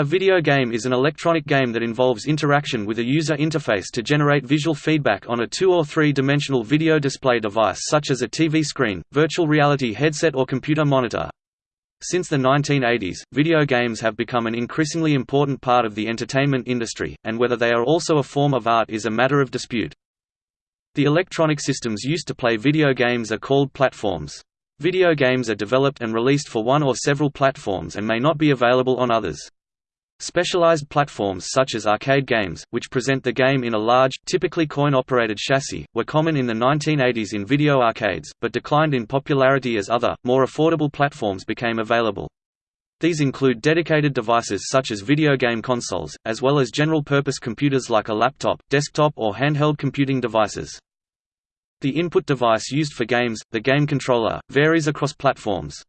A video game is an electronic game that involves interaction with a user interface to generate visual feedback on a two- or three-dimensional video display device such as a TV screen, virtual reality headset or computer monitor. Since the 1980s, video games have become an increasingly important part of the entertainment industry, and whether they are also a form of art is a matter of dispute. The electronic systems used to play video games are called platforms. Video games are developed and released for one or several platforms and may not be available on others. Specialized platforms such as arcade games, which present the game in a large, typically coin-operated chassis, were common in the 1980s in video arcades, but declined in popularity as other, more affordable platforms became available. These include dedicated devices such as video game consoles, as well as general-purpose computers like a laptop, desktop or handheld computing devices. The input device used for games, the game controller, varies across platforms.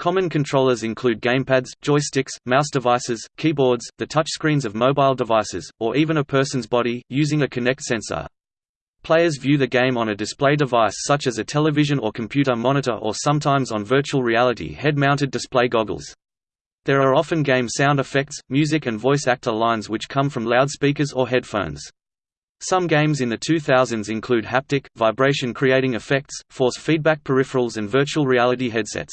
Common controllers include gamepads, joysticks, mouse devices, keyboards, the touchscreens of mobile devices, or even a person's body, using a Kinect sensor. Players view the game on a display device such as a television or computer monitor or sometimes on virtual reality head-mounted display goggles. There are often game sound effects, music and voice actor lines which come from loudspeakers or headphones. Some games in the 2000s include haptic, vibration creating effects, force feedback peripherals and virtual reality headsets.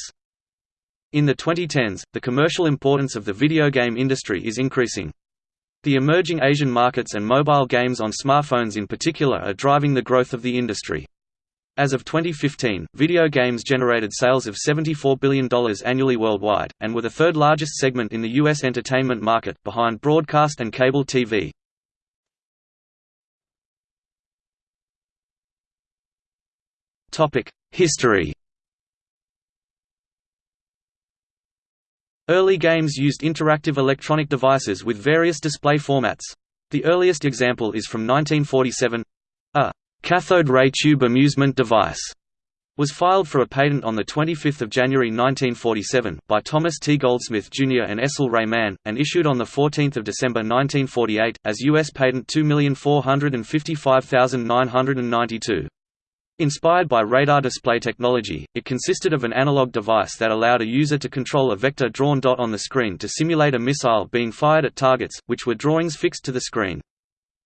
In the 2010s, the commercial importance of the video game industry is increasing. The emerging Asian markets and mobile games on smartphones in particular are driving the growth of the industry. As of 2015, video games generated sales of $74 billion annually worldwide, and were the third largest segment in the U.S. entertainment market, behind broadcast and cable TV. History Early games used interactive electronic devices with various display formats. The earliest example is from 1947. A cathode ray tube amusement device was filed for a patent on the 25 January 1947, by Thomas T. Goldsmith Jr. and Estle Ray Mann, and issued on the 14 December 1948, as U.S. Patent 2455992. Inspired by radar display technology, it consisted of an analog device that allowed a user to control a vector-drawn dot on the screen to simulate a missile being fired at targets, which were drawings fixed to the screen.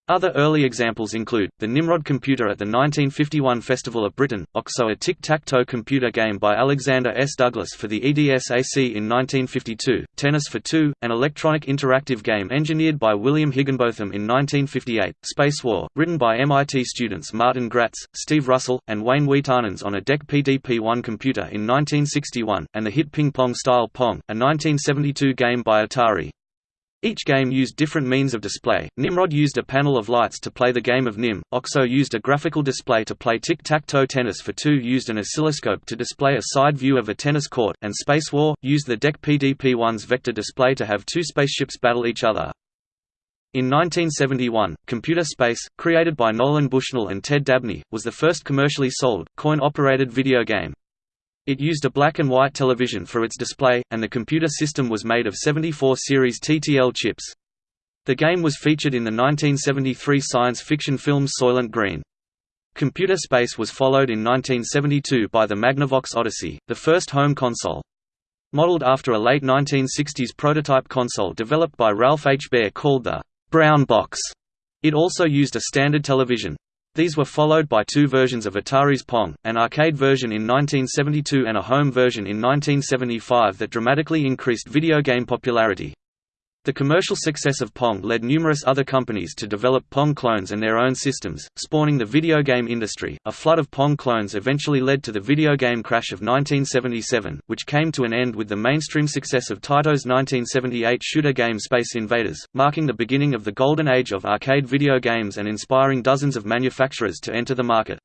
Other early examples include, the Nimrod computer at the 1951 Festival of Britain, OXO a tic-tac-toe computer game by Alexander S. Douglas for the EDSAC in 1952, Tennis for Two, an electronic interactive game engineered by William Higginbotham in 1958, Space War, written by MIT students Martin Graetz, Steve Russell, and Wayne Wiitanen on a DEC PDP-1 computer in 1961, and the hit Ping Pong Style Pong, a 1972 game by Atari. Each game used different means of display. Nimrod used a panel of lights to play the game of Nim. Oxo used a graphical display to play tic-tac-toe tennis for two used an oscilloscope to display a side view of a tennis court, and Space War used the DEC PDP-1's vector display to have two spaceships battle each other. In 1971, Computer Space, created by Nolan Bushnell and Ted Dabney, was the first commercially sold, coin-operated video game. It used a black and white television for its display, and the computer system was made of 74 series TTL chips. The game was featured in the 1973 science fiction film Soylent Green. Computer Space was followed in 1972 by the Magnavox Odyssey, the first home console. Modeled after a late 1960s prototype console developed by Ralph H. Baer called the Brown Box, it also used a standard television. These were followed by two versions of Atari's Pong, an arcade version in 1972 and a home version in 1975 that dramatically increased video game popularity. The commercial success of Pong led numerous other companies to develop Pong clones and their own systems, spawning the video game industry. A flood of Pong clones eventually led to the video game crash of 1977, which came to an end with the mainstream success of Taito's 1978 shooter game Space Invaders, marking the beginning of the golden age of arcade video games and inspiring dozens of manufacturers to enter the market.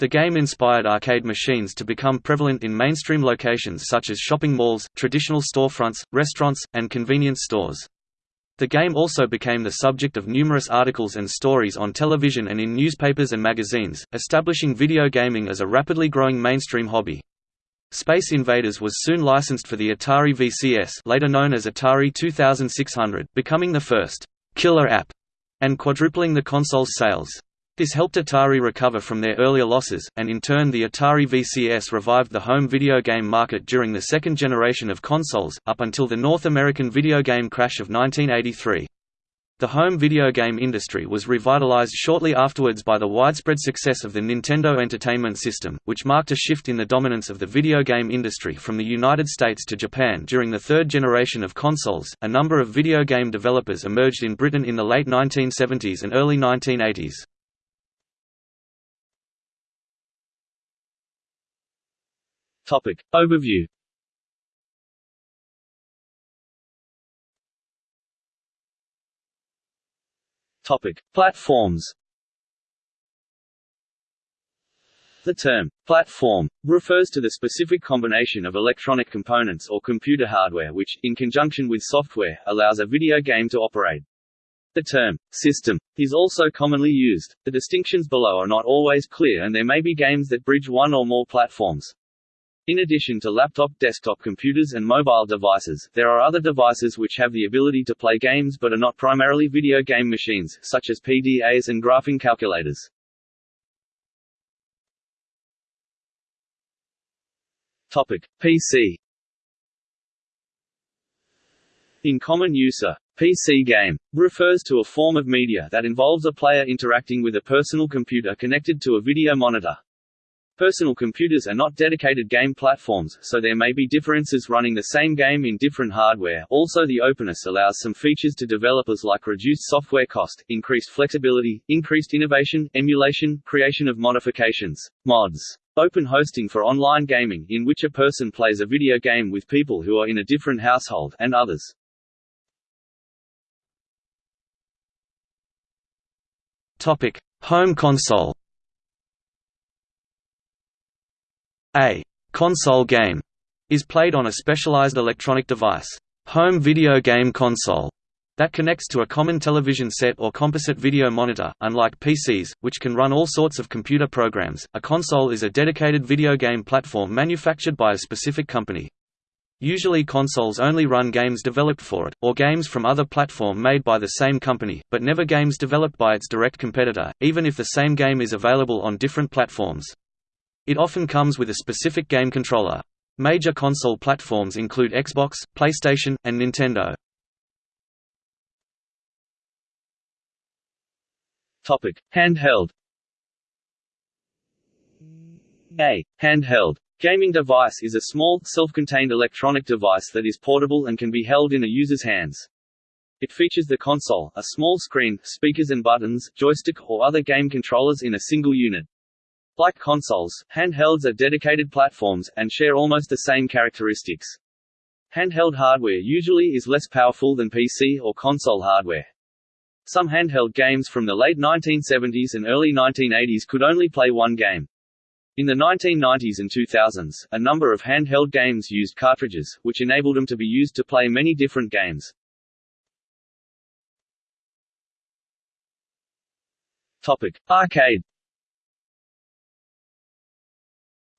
The game inspired arcade machines to become prevalent in mainstream locations such as shopping malls, traditional storefronts, restaurants, and convenience stores. The game also became the subject of numerous articles and stories on television and in newspapers and magazines, establishing video gaming as a rapidly growing mainstream hobby. Space Invaders was soon licensed for the Atari VCS later known as Atari 2600, becoming the first «killer app» and quadrupling the console's sales. This helped Atari recover from their earlier losses, and in turn the Atari VCS revived the home video game market during the second generation of consoles, up until the North American video game crash of 1983. The home video game industry was revitalized shortly afterwards by the widespread success of the Nintendo Entertainment System, which marked a shift in the dominance of the video game industry from the United States to Japan during the third generation of consoles. A number of video game developers emerged in Britain in the late 1970s and early 1980s. Topic. Overview Topic. Platforms The term, platform, refers to the specific combination of electronic components or computer hardware which, in conjunction with software, allows a video game to operate. The term, system, is also commonly used. The distinctions below are not always clear and there may be games that bridge one or more platforms. In addition to laptop, desktop computers and mobile devices, there are other devices which have the ability to play games but are not primarily video game machines, such as PDAs and graphing calculators. Topic: PC. In common use a PC game refers to a form of media that involves a player interacting with a personal computer connected to a video monitor. Personal computers are not dedicated game platforms, so there may be differences running the same game in different hardware. Also, the openness allows some features to developers like reduced software cost, increased flexibility, increased innovation, emulation, creation of modifications, mods. Open hosting for online gaming, in which a person plays a video game with people who are in a different household, and others. Topic: Home console. A console game is played on a specialized electronic device, home video game console, that connects to a common television set or composite video monitor. Unlike PCs, which can run all sorts of computer programs, a console is a dedicated video game platform manufactured by a specific company. Usually consoles only run games developed for it, or games from other platform made by the same company, but never games developed by its direct competitor, even if the same game is available on different platforms. It often comes with a specific game controller. Major console platforms include Xbox, PlayStation, and Nintendo. Topic: Handheld. A handheld gaming device is a small, self-contained electronic device that is portable and can be held in a user's hands. It features the console, a small screen, speakers and buttons, joystick or other game controllers in a single unit. Like consoles, handhelds are dedicated platforms, and share almost the same characteristics. Handheld hardware usually is less powerful than PC or console hardware. Some handheld games from the late 1970s and early 1980s could only play one game. In the 1990s and 2000s, a number of handheld games used cartridges, which enabled them to be used to play many different games. Topic: Arcade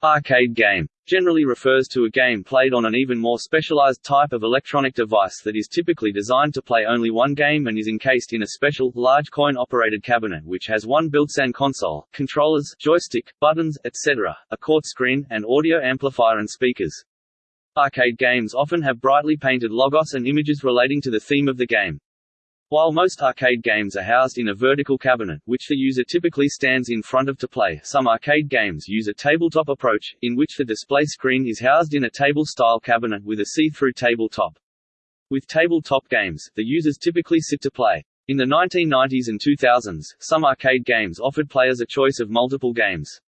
Arcade game generally refers to a game played on an even more specialized type of electronic device that is typically designed to play only one game and is encased in a special, large coin-operated cabinet which has one built-in console, controllers, joystick, buttons, etc., a quad screen, and audio amplifier and speakers. Arcade games often have brightly painted logos and images relating to the theme of the game. While most arcade games are housed in a vertical cabinet, which the user typically stands in front of to play, some arcade games use a tabletop approach, in which the display screen is housed in a table-style cabinet with a see-through tabletop. With tabletop games, the users typically sit to play. In the 1990s and 2000s, some arcade games offered players a choice of multiple games.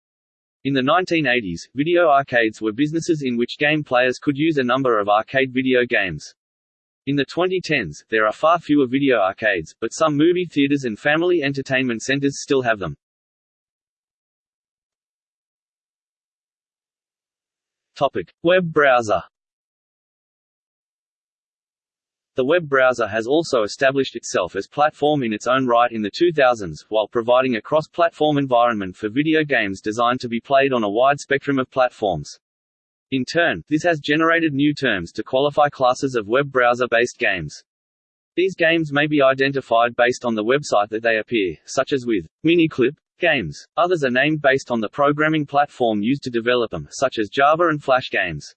In the 1980s, video arcades were businesses in which game players could use a number of arcade video games. In the 2010s, there are far fewer video arcades, but some movie theaters and family entertainment centers still have them. Topic: Web browser. The web browser has also established itself as platform in its own right in the 2000s, while providing a cross-platform environment for video games designed to be played on a wide spectrum of platforms. In turn, this has generated new terms to qualify classes of web browser-based games. These games may be identified based on the website that they appear, such as with Miniclip, games. Others are named based on the programming platform used to develop them, such as Java and Flash games.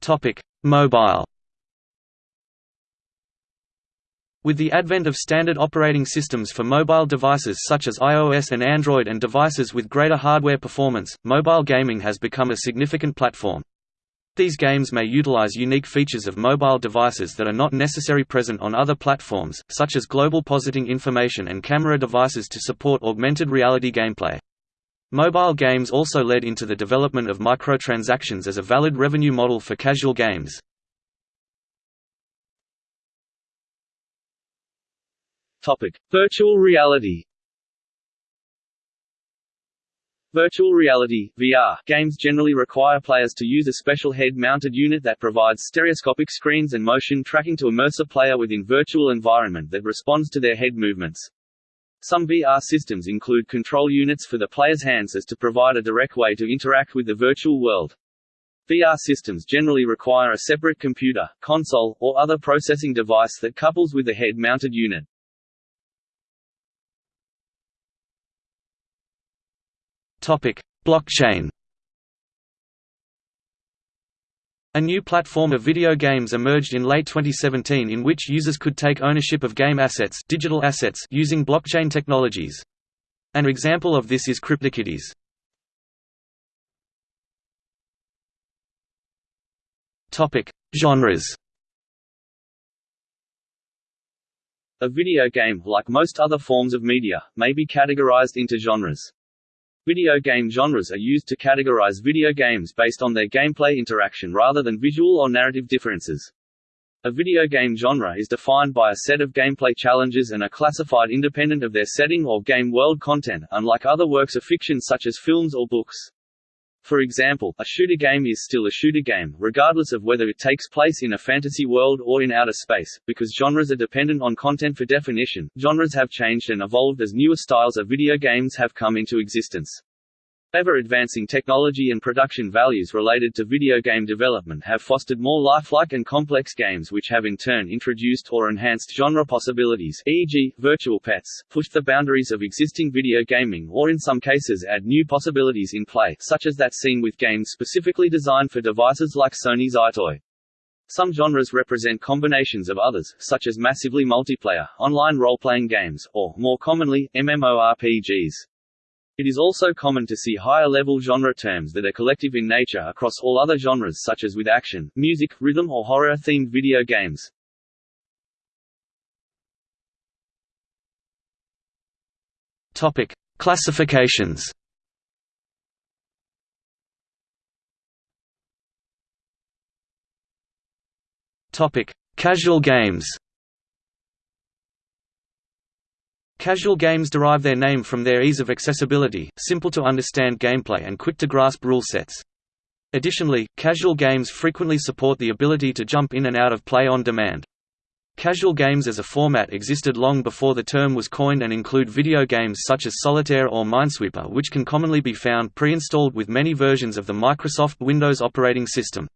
Topic: Mobile. With the advent of standard operating systems for mobile devices such as iOS and Android and devices with greater hardware performance, mobile gaming has become a significant platform. These games may utilize unique features of mobile devices that are not necessarily present on other platforms, such as global positing information and camera devices to support augmented reality gameplay. Mobile games also led into the development of microtransactions as a valid revenue model for casual games. Topic: Virtual reality. Virtual reality (VR) games generally require players to use a special head-mounted unit that provides stereoscopic screens and motion tracking to immerse a player within virtual environment that responds to their head movements. Some VR systems include control units for the player's hands as to provide a direct way to interact with the virtual world. VR systems generally require a separate computer, console, or other processing device that couples with the head-mounted unit. Topic: Blockchain. A new platform of video games emerged in late 2017 in which users could take ownership of game assets, digital assets using blockchain technologies. An example of this is CryptoKitties. Topic: Genres. A video game, like most other forms of media, may be categorized into genres. Video game genres are used to categorize video games based on their gameplay interaction rather than visual or narrative differences. A video game genre is defined by a set of gameplay challenges and are classified independent of their setting or game world content, unlike other works of fiction such as films or books. For example, a shooter game is still a shooter game, regardless of whether it takes place in a fantasy world or in outer space, because genres are dependent on content for definition. Genres have changed and evolved as newer styles of video games have come into existence. Ever-advancing technology and production values related to video game development have fostered more lifelike and complex games which have in turn introduced or enhanced genre possibilities e.g., virtual pets, pushed the boundaries of existing video gaming or in some cases add new possibilities in play such as that seen with games specifically designed for devices like Sony's EyeToy. Some genres represent combinations of others, such as massively multiplayer, online role-playing games, or, more commonly, MMORPGs. It is also common to see higher-level genre terms that are collective in nature across all other genres such as with action, music, rhythm or horror-themed video games. Topic: Classifications. Topic: Casual games. Casual games derive their name from their ease of accessibility, simple to understand gameplay and quick to grasp rule sets. Additionally, casual games frequently support the ability to jump in and out of play on demand. Casual games as a format existed long before the term was coined and include video games such as Solitaire or Minesweeper which can commonly be found pre-installed with many versions of the Microsoft Windows operating system.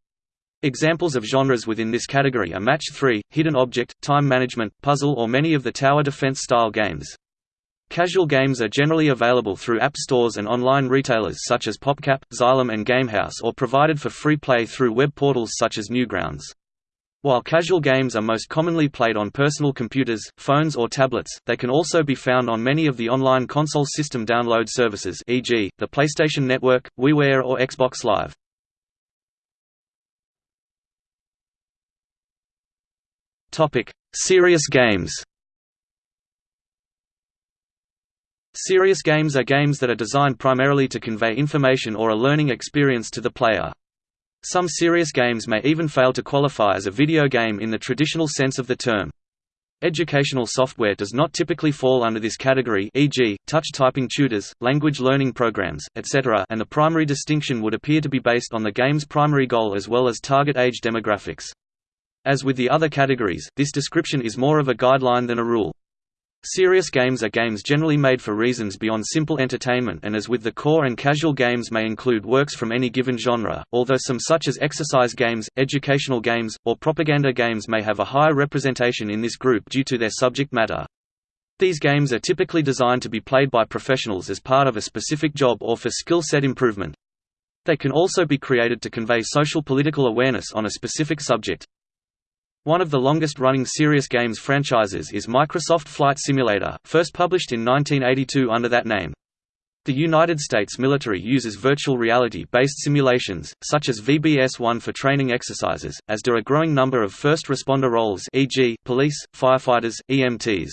Examples of genres within this category are Match 3, Hidden Object, Time Management, Puzzle or many of the tower defense style games. Casual games are generally available through app stores and online retailers such as PopCap, Zylom and Gamehouse or provided for free play through web portals such as Newgrounds. While casual games are most commonly played on personal computers, phones or tablets, they can also be found on many of the online console system download services e.g., the PlayStation Network, WiiWare or Xbox Live. Topic: Serious games. Serious games are games that are designed primarily to convey information or a learning experience to the player. Some serious games may even fail to qualify as a video game in the traditional sense of the term. Educational software does not typically fall under this category e.g., touch typing tutors, language learning programs, etc. and the primary distinction would appear to be based on the game's primary goal as well as target age demographics. As with the other categories, this description is more of a guideline than a rule. Serious games are games generally made for reasons beyond simple entertainment and as with the core and casual games may include works from any given genre, although some such as exercise games, educational games, or propaganda games may have a higher representation in this group due to their subject matter. These games are typically designed to be played by professionals as part of a specific job or for skill set improvement. They can also be created to convey social political awareness on a specific subject. One of the longest-running serious games franchises is Microsoft Flight Simulator, first published in 1982 under that name. The United States military uses virtual reality-based simulations, such as VBS-1 for training exercises, as do a growing number of first responder roles e.g., police, firefighters, EMTs.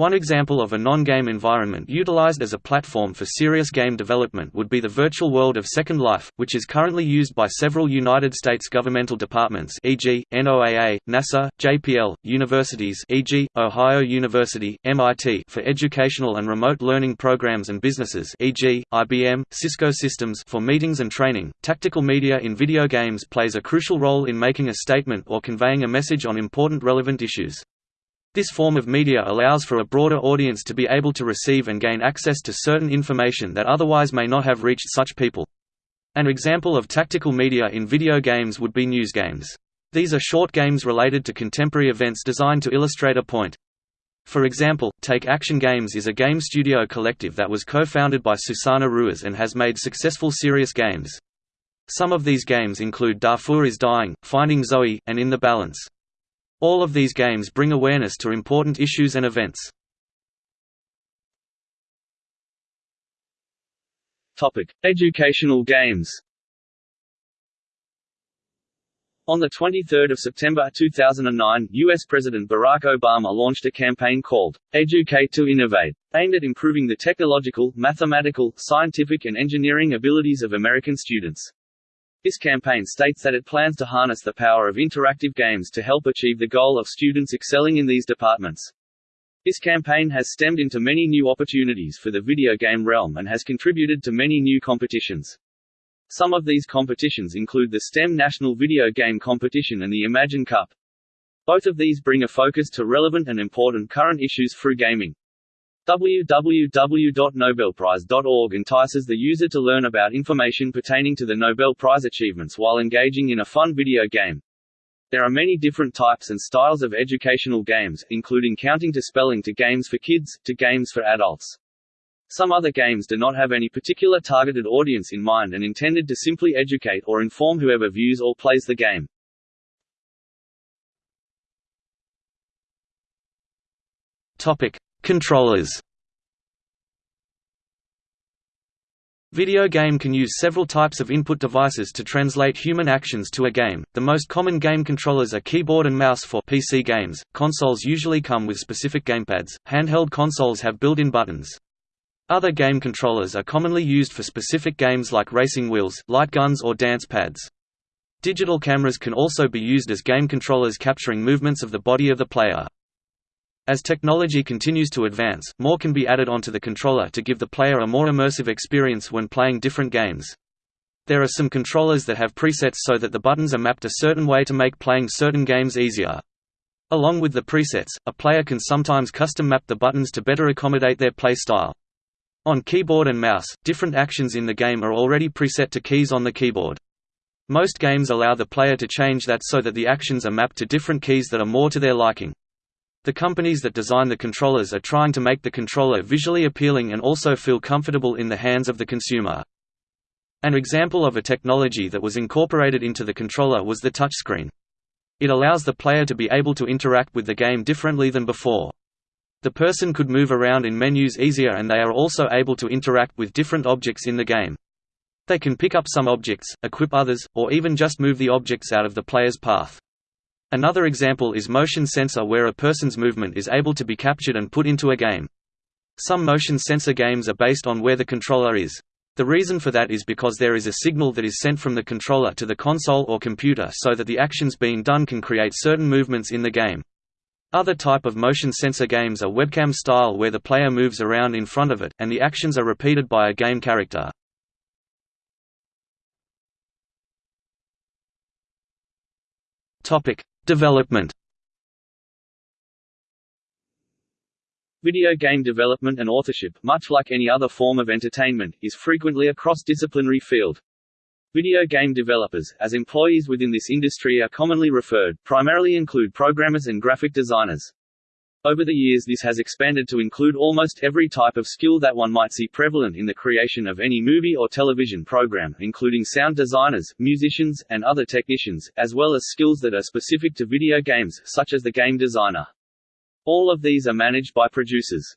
One example of a non-game environment utilized as a platform for serious game development would be the virtual world of Second Life, which is currently used by several United States governmental departments e.g., NOAA, NASA, JPL, universities e.g., Ohio University, MIT for educational and remote learning programs and businesses e.g., IBM, Cisco Systems for meetings and training. Tactical media in video games plays a crucial role in making a statement or conveying a message on important relevant issues. This form of media allows for a broader audience to be able to receive and gain access to certain information that otherwise may not have reached such people. An example of tactical media in video games would be news games. These are short games related to contemporary events designed to illustrate a point. For example, Take Action Games is a game studio collective that was co-founded by Susana Ruiz and has made successful serious games. Some of these games include Darfur is Dying, Finding Zoe, and In the Balance. All of these games bring awareness to important issues and events. Topic: Educational games. On 23 September 2009, U.S. President Barack Obama launched a campaign called, Educate to Innovate, aimed at improving the technological, mathematical, scientific and engineering abilities of American students. This campaign states that it plans to harness the power of interactive games to help achieve the goal of students excelling in these departments. This campaign has stemmed into many new opportunities for the video game realm and has contributed to many new competitions. Some of these competitions include the STEM National Video Game Competition and the Imagine Cup. Both of these bring a focus to relevant and important current issues through gaming www.nobelprize.org entices the user to learn about information pertaining to the Nobel Prize achievements while engaging in a fun video game. There are many different types and styles of educational games, including counting to spelling to games for kids, to games for adults. Some other games do not have any particular targeted audience in mind and intended to simply educate or inform whoever views or plays the game. Topic: Controllers Video game can use several types of input devices to translate human actions to a game. The most common game controllers are keyboard and mouse for PC games. Consoles usually come with specific gamepads. Handheld consoles have built-in buttons. Other game controllers are commonly used for specific games like racing wheels, light guns or dance pads. Digital cameras can also be used as game controllers capturing movements of the body of the player. As technology continues to advance, more can be added onto the controller to give the player a more immersive experience when playing different games. There are some controllers that have presets so that the buttons are mapped a certain way to make playing certain games easier. Along with the presets, a player can sometimes custom map the buttons to better accommodate their play style. On keyboard and mouse, different actions in the game are already preset to keys on the keyboard. Most games allow the player to change that so that the actions are mapped to different keys that are more to their liking. The companies that design the controllers are trying to make the controller visually appealing and also feel comfortable in the hands of the consumer. An example of a technology that was incorporated into the controller was the touchscreen. It allows the player to be able to interact with the game differently than before. The person could move around in menus easier and they are also able to interact with different objects in the game. They can pick up some objects, equip others, or even just move the objects out of the player's path. Another example is motion sensor where a person's movement is able to be captured and put into a game. Some motion sensor games are based on where the controller is. The reason for that is because there is a signal that is sent from the controller to the console or computer so that the actions being done can create certain movements in the game. Other type of motion sensor games are webcam style where the player moves around in front of it, and the actions are repeated by a game character. Development Video game development and authorship, much like any other form of entertainment, is frequently a cross-disciplinary field. Video game developers, as employees within this industry are commonly referred, primarily include programmers and graphic designers. Over the years this has expanded to include almost every type of skill that one might see prevalent in the creation of any movie or television program, including sound designers, musicians, and other technicians, as well as skills that are specific to video games, such as the game designer. All of these are managed by producers.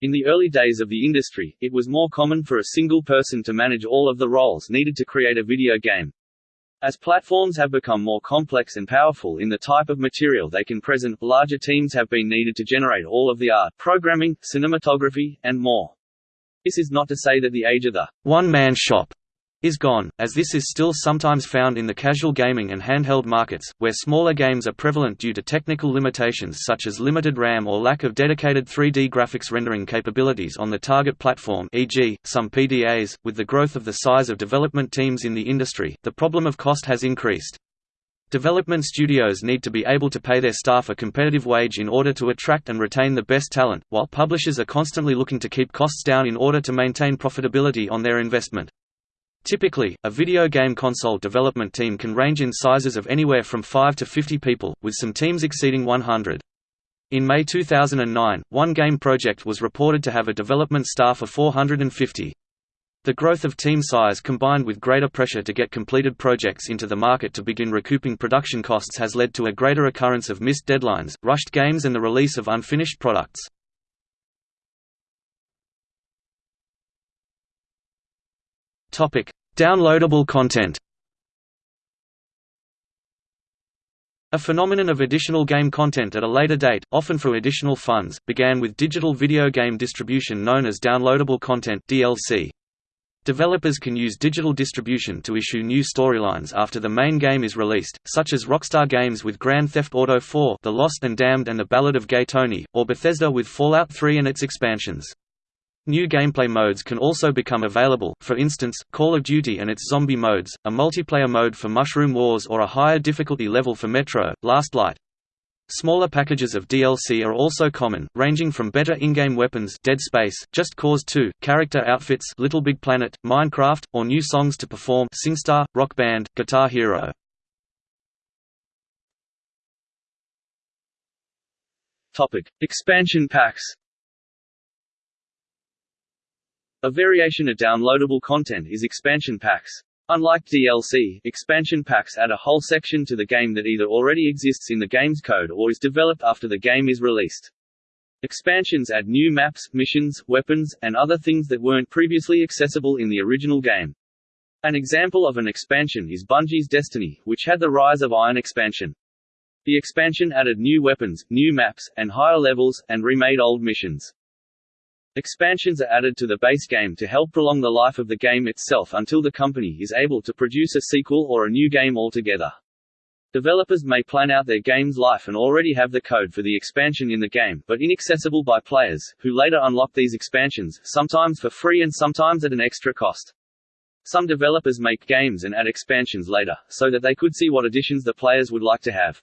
In the early days of the industry, it was more common for a single person to manage all of the roles needed to create a video game. As platforms have become more complex and powerful in the type of material they can present, larger teams have been needed to generate all of the art, programming, cinematography, and more. This is not to say that the age of the one-man shop is gone, as this is still sometimes found in the casual gaming and handheld markets, where smaller games are prevalent due to technical limitations such as limited RAM or lack of dedicated 3D graphics rendering capabilities on the target platform e.g., some PDAs. With the growth of the size of development teams in the industry, the problem of cost has increased. Development studios need to be able to pay their staff a competitive wage in order to attract and retain the best talent, while publishers are constantly looking to keep costs down in order to maintain profitability on their investment. Typically, a video game console development team can range in sizes of anywhere from 5 to 50 people, with some teams exceeding 100. In May 2009, one game project was reported to have a development staff of 450. The growth of team size combined with greater pressure to get completed projects into the market to begin recouping production costs has led to a greater occurrence of missed deadlines, rushed games and the release of unfinished products. Topic: Downloadable content. A phenomenon of additional game content at a later date, often for additional funds, began with digital video game distribution known as downloadable content (DLC). Developers can use digital distribution to issue new storylines after the main game is released, such as Rockstar Games with Grand Theft Auto 4 The Lost and Damned and The Ballad of Gay Tony, or Bethesda with Fallout 3 and its expansions. New gameplay modes can also become available, for instance, Call of Duty and its zombie modes, a multiplayer mode for Mushroom Wars or a higher difficulty level for Metro, Last Light. Smaller packages of DLC are also common, ranging from better in-game weapons Dead Space, Just Cause 2, character outfits Little Big Planet, Minecraft, or new songs to perform SingStar, Rock Band, Guitar Hero. Topic: Expansion packs. A variation of downloadable content is expansion packs. Unlike DLC, expansion packs add a whole section to the game that either already exists in the game's code or is developed after the game is released. Expansions add new maps, missions, weapons, and other things that weren't previously accessible in the original game. An example of an expansion is Bungie's Destiny, which had the Rise of Iron expansion. The expansion added new weapons, new maps, and higher levels, and remade old missions. Expansions are added to the base game to help prolong the life of the game itself until the company is able to produce a sequel or a new game altogether. Developers may plan out their game's life and already have the code for the expansion in the game, but inaccessible by players, who later unlock these expansions, sometimes for free and sometimes at an extra cost. Some developers make games and add expansions later, so that they could see what additions the players would like to have.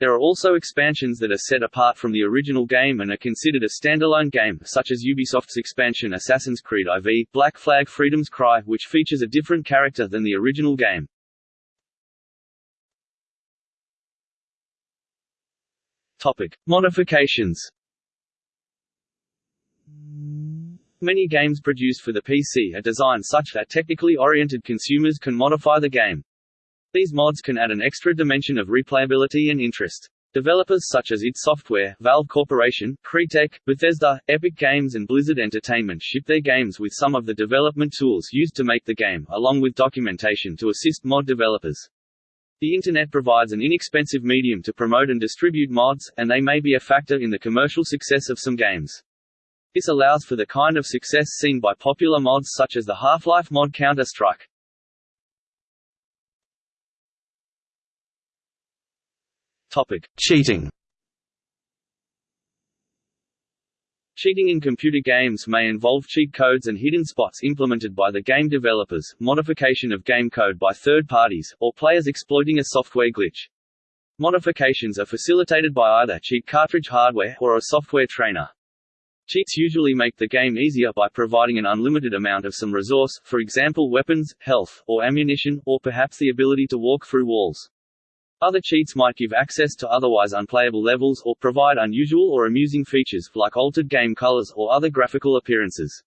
There are also expansions that are set apart from the original game and are considered a standalone game, such as Ubisoft's expansion Assassin's Creed IV, Black Flag Freedom's Cry, which features a different character than the original game. Topic. Modifications Many games produced for the PC are designed such that technically oriented consumers can modify the game. These mods can add an extra dimension of replayability and interest. Developers such as id Software, Valve Corporation, Crytek, Bethesda, Epic Games and Blizzard Entertainment ship their games with some of the development tools used to make the game, along with documentation to assist mod developers. The Internet provides an inexpensive medium to promote and distribute mods, and they may be a factor in the commercial success of some games. This allows for the kind of success seen by popular mods such as the Half-Life mod Counter-Strike. Topic: Cheating. Cheating in computer games may involve cheat codes and hidden spots implemented by the game developers, modification of game code by third parties, or players exploiting a software glitch. Modifications are facilitated by either cheat cartridge hardware or a software trainer. Cheats usually make the game easier by providing an unlimited amount of some resource, for example weapons, health, or ammunition, or perhaps the ability to walk through walls. Other cheats might give access to otherwise unplayable levels or provide unusual or amusing features, like altered game colors or other graphical appearances.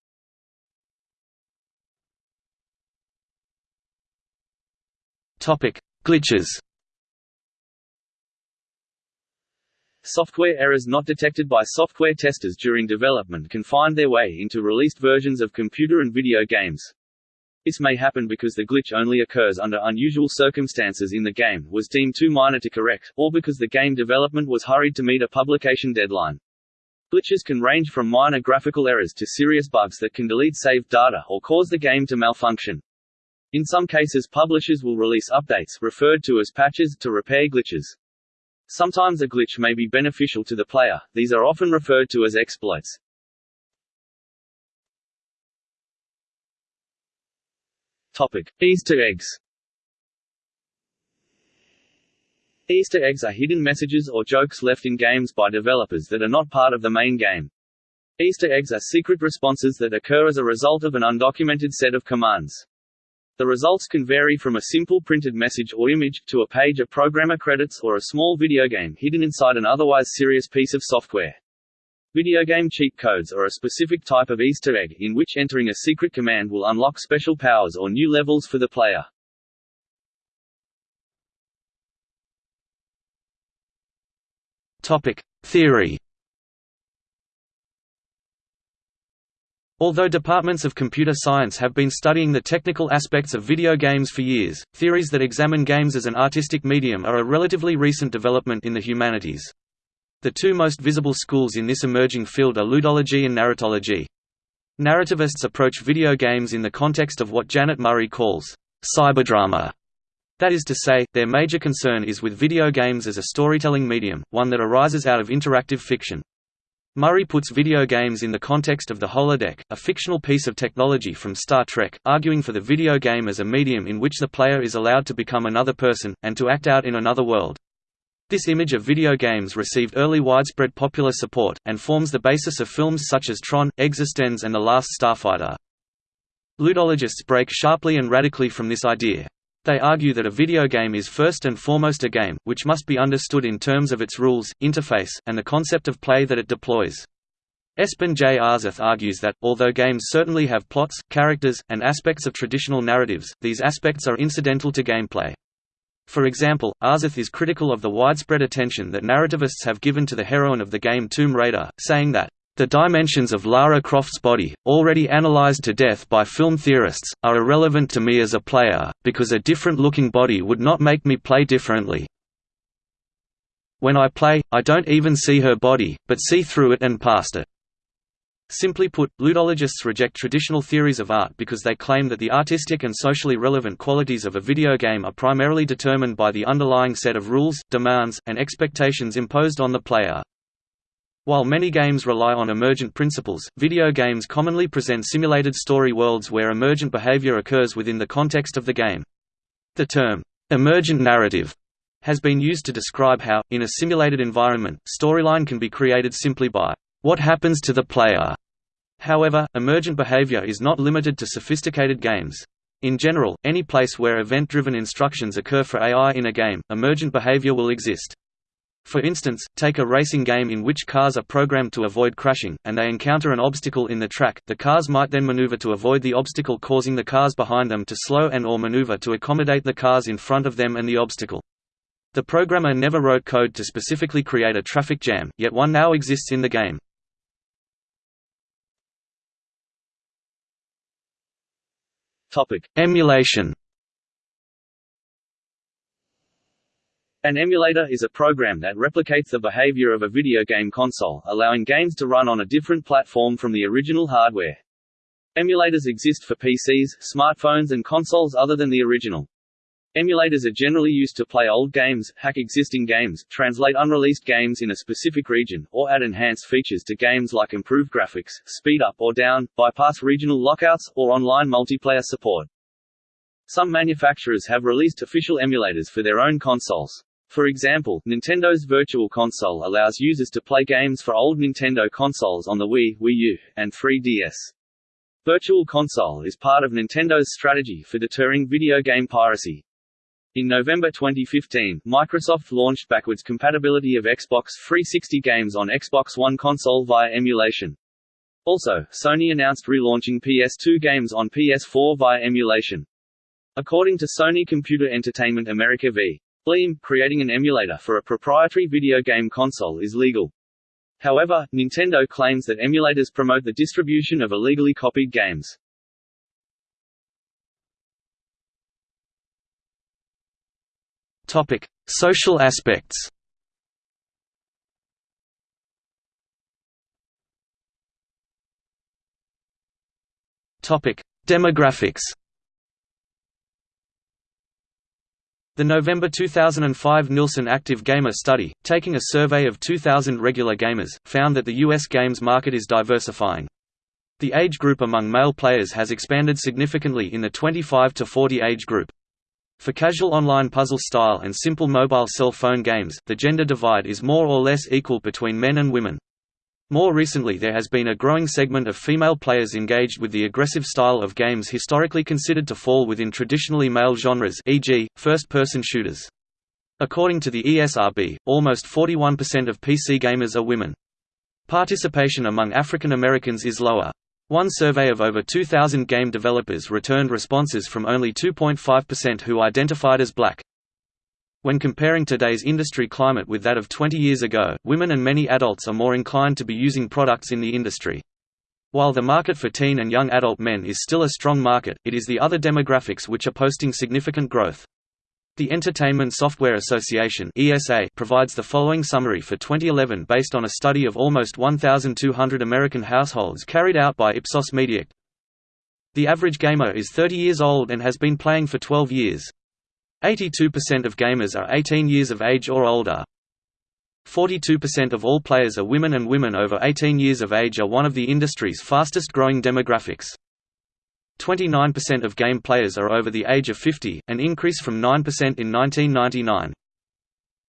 Topic: Glitches. Software errors not detected by software testers during development can find their way into released versions of computer and video games. This may happen because the glitch only occurs under unusual circumstances in the game, was deemed too minor to correct, or because the game development was hurried to meet a publication deadline. Glitches can range from minor graphical errors to serious bugs that can delete saved data or cause the game to malfunction. In some cases publishers will release updates referred to as patches to repair glitches. Sometimes a glitch may be beneficial to the player, these are often referred to as exploits. Topic. Easter eggs Easter eggs are hidden messages or jokes left in games by developers that are not part of the main game. Easter eggs are secret responses that occur as a result of an undocumented set of commands. The results can vary from a simple printed message or image, to a page of programmer credits or a small video game hidden inside an otherwise serious piece of software. Video game cheat codes are a specific type of Easter egg, in which entering a secret command will unlock special powers or new levels for the player. Topic. Theory Although departments of computer science have been studying the technical aspects of video games for years, theories that examine games as an artistic medium are a relatively recent development in the humanities. The two most visible schools in this emerging field are ludology and narratology. Narrativists approach video games in the context of what Janet Murray calls cyberdrama. That is to say, their major concern is with video games as a storytelling medium, one that arises out of interactive fiction. Murray puts video games in the context of the holodeck, a fictional piece of technology from Star Trek, arguing for the video game as a medium in which the player is allowed to become another person, and to act out in another world. This image of video games received early widespread popular support, and forms the basis of films such as Tron, eXistenZ and The Last Starfighter. Ludologists break sharply and radically from this idea. They argue that a video game is first and foremost a game, which must be understood in terms of its rules, interface, and the concept of play that it deploys. Espen J. Aarseth argues that, although games certainly have plots, characters, and aspects of traditional narratives, these aspects are incidental to gameplay. For example, Aarseth is critical of the widespread attention that narrativists have given to the heroine of the game Tomb Raider, saying that, the dimensions of Lara Croft's body, already analyzed to death by film theorists, are irrelevant to me as a player, because a different-looking body would not make me play differently. When I play, I don't even see her body, but see through it and past it. Simply put, ludologists reject traditional theories of art because they claim that the artistic and socially relevant qualities of a video game are primarily determined by the underlying set of rules, demands, and expectations imposed on the player. While many games rely on emergent principles, video games commonly present simulated story worlds where emergent behavior occurs within the context of the game. The term, emergent narrative, has been used to describe how, in a simulated environment, storyline can be created simply by what happens to the player. However, emergent behavior is not limited to sophisticated games. In general, any place where event-driven instructions occur for AI in a game, emergent behavior will exist. For instance, take a racing game in which cars are programmed to avoid crashing, and they encounter an obstacle in the track, the cars might then maneuver to avoid the obstacle causing the cars behind them to slow and or maneuver to accommodate the cars in front of them and the obstacle. The programmer never wrote code to specifically create a traffic jam, yet one now exists in the game. Emulation An emulator is a program that replicates the behavior of a video game console, allowing games to run on a different platform from the original hardware. Emulators exist for PCs, smartphones and consoles other than the original. Emulators are generally used to play old games, hack existing games, translate unreleased games in a specific region, or add enhanced features to games like improved graphics, speed up or down, bypass regional lockouts, or online multiplayer support. Some manufacturers have released official emulators for their own consoles. For example, Nintendo's Virtual Console allows users to play games for old Nintendo consoles on the Wii, Wii U, and 3DS. Virtual Console is part of Nintendo's strategy for deterring video game piracy. In November 2015, Microsoft launched backwards compatibility of Xbox 360 games on Xbox One console via emulation. Also, Sony announced relaunching PS2 games on PS4 via emulation. According to Sony Computer Entertainment America v. Bleem, creating an emulator for a proprietary video game console is legal. However, Nintendo claims that emulators promote the distribution of illegally copied games. Topic: Social aspects. Topic: Demographics. The November 2005 Nielsen Active Gamer study, taking a survey of 2,000 regular gamers, found that the U.S. games market is diversifying. The age group among male players has expanded significantly in the 25 to 40 age group. For casual online puzzle style and simple mobile cell phone games, the gender divide is more or less equal between men and women. More recently there has been a growing segment of female players engaged with the aggressive style of games historically considered to fall within traditionally male genres e.g., first-person shooters. According to the ESRB, almost 41% of PC gamers are women. Participation among African Americans is lower. One survey of over 2,000 game developers returned responses from only 2.5% who identified as black. When comparing today's industry climate with that of 20 years ago, women and many adults are more inclined to be using products in the industry. While the market for teen and young adult men is still a strong market, it is the other demographics which are posting significant growth. The Entertainment Software Association (ESA) provides the following summary for 2011 based on a study of almost 1,200 American households carried out by Ipsos Mediact. The average gamer is 30 years old and has been playing for 12 years. 82% of gamers are 18 years of age or older. 42% of all players are women and women over 18 years of age are one of the industry's fastest growing demographics. 29% of game players are over the age of 50, an increase from 9% in 1999.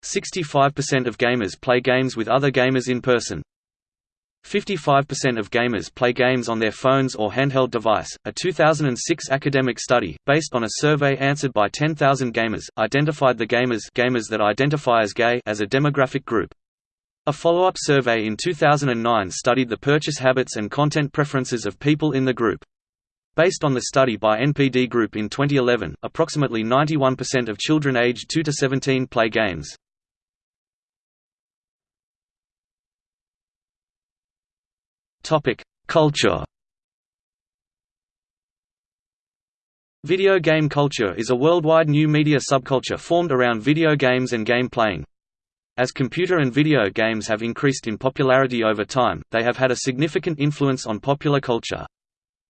65% of gamers play games with other gamers in person. 55% of gamers play games on their phones or handheld device. A 2006 academic study, based on a survey answered by 10,000 gamers, identified the gamers, gamers that identify as gay as a demographic group. A follow-up survey in 2009 studied the purchase habits and content preferences of people in the group. Based on the study by NPD Group in 2011, approximately 91% of children aged 2 to 17 play games. Culture. Video game culture is a worldwide new media subculture formed around video games and game playing. As computer and video games have increased in popularity over time, they have had a significant influence on popular culture.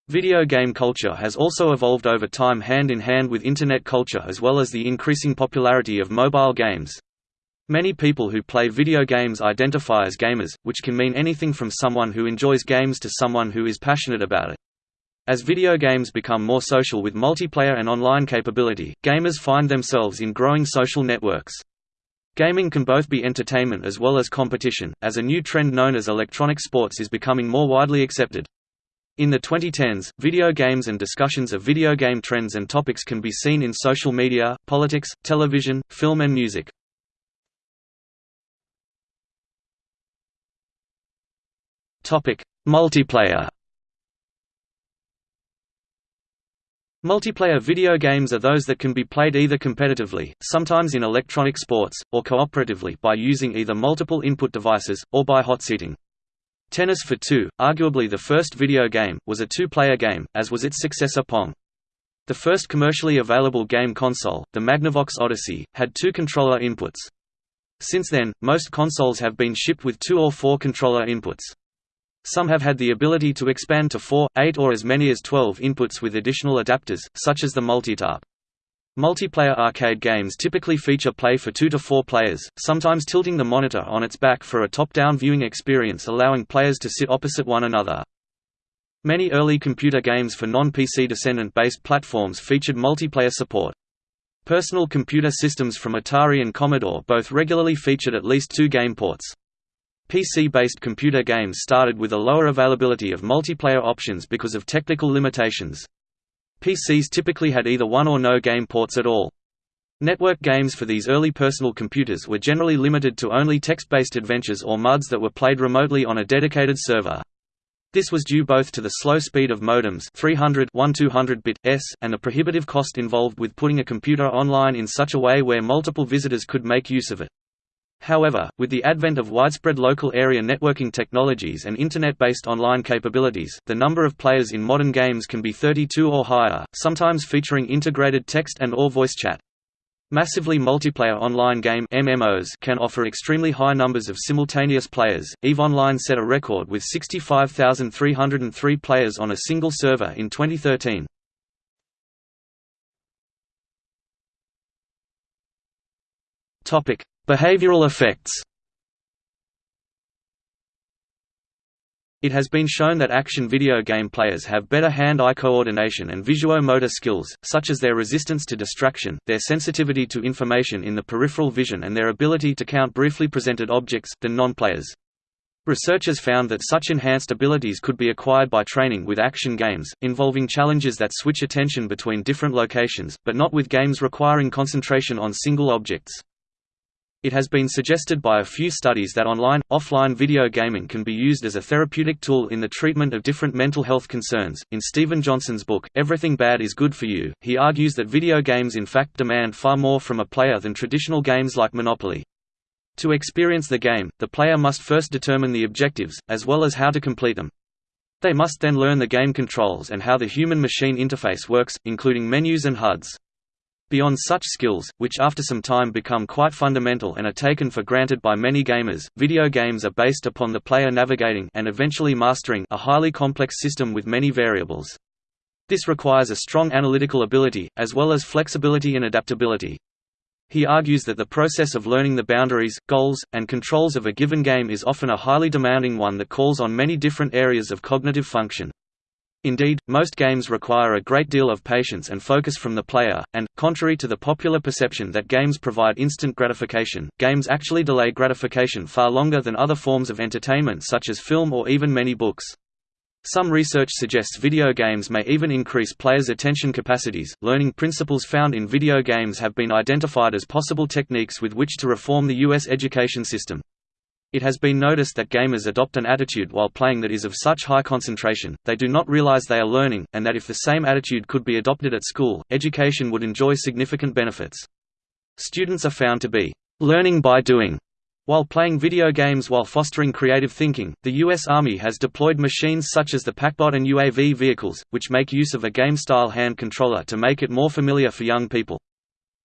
Video game culture has also evolved over time hand in hand with Internet culture as well as the increasing popularity of mobile games. Many people who play video games identify as gamers, which can mean anything from someone who enjoys games to someone who is passionate about it. As video games become more social with multiplayer and online capability, gamers find themselves in growing social networks. Gaming can both be entertainment as well as competition, as a new trend known as electronic sports is becoming more widely accepted. In the 2010s, video games and discussions of video game trends and topics can be seen in social media, politics, television, film and music. Multiplayer Multiplayer video games are those that can be played either competitively, sometimes in electronic sports, or cooperatively by using either multiple input devices, or by hot-seating. Tennis for Two, arguably the first video game, was a two-player game, as was its successor Pong. The first commercially available game console, the Magnavox Odyssey, had two controller inputs. Since then, most consoles have been shipped with two or four controller inputs. Some have had the ability to expand to 4, 8 or as many as 12 inputs with additional adapters, such as the Multitap. Multiplayer arcade games typically feature play for 2 to 4 players, sometimes tilting the monitor on its back for a top-down viewing experience allowing players to sit opposite one another. Many early computer games for non-PC descendant-based platforms featured multiplayer support. Personal computer systems from Atari and Commodore both regularly featured at least two game ports. PC-based computer games started with a lower availability of multiplayer options because of technical limitations. PCs typically had either one or no game ports at all. Network games for these early personal computers were generally limited to only text-based adventures or MUDs that were played remotely on a dedicated server. This was due both to the slow speed of modems 300 1200-bit s and the prohibitive cost involved with putting a computer online in such a way where multiple visitors could make use of it. However, with the advent of widespread local area networking technologies and internet-based online capabilities, the number of players in modern games can be 32 or higher, sometimes featuring integrated text and or voice chat. Massively multiplayer online game MMOs can offer extremely high numbers of simultaneous players. EVE Online set a record with 65,303 players on a single server in 2013. Topic: Behavioral effects. It has been shown that action video game players have better hand-eye coordination and visuo-motor skills, such as their resistance to distraction, their sensitivity to information in the peripheral vision and their ability to count briefly presented objects, than non-players. Researchers found that such enhanced abilities could be acquired by training with action games, involving challenges that switch attention between different locations, but not with games requiring concentration on single objects. It has been suggested by a few studies that online, offline video gaming can be used as a therapeutic tool in the treatment of different mental health concerns. In Steven Johnson's book, Everything Bad is Good for You, he argues that video games in fact demand far more from a player than traditional games like Monopoly. To experience the game, the player must first determine the objectives, as well as how to complete them. They must then learn the game controls and how the human-machine interface works, including menus and HUDs. Beyond such skills, which after some time become quite fundamental and are taken for granted by many gamers, video games are based upon the player navigating and eventually mastering a highly complex system with many variables. This requires a strong analytical ability, as well as flexibility and adaptability. He argues that the process of learning the boundaries, goals, and controls of a given game is often a highly demanding one that calls on many different areas of cognitive function. Indeed, most games require a great deal of patience and focus from the player, and, contrary to the popular perception that games provide instant gratification, games actually delay gratification far longer than other forms of entertainment such as film or even many books. Some research suggests video games may even increase players' attention capacities. Learning principles found in video games have been identified as possible techniques with which to reform the U.S. education system. It has been noticed that gamers adopt an attitude while playing that is of such high concentration, they do not realize they are learning, and that if the same attitude could be adopted at school, education would enjoy significant benefits. Students are found to be learning by doing while playing video games while fostering creative thinking, the U.S. Army has deployed machines such as the PackBot and UAV vehicles, which make use of a game-style hand controller to make it more familiar for young people.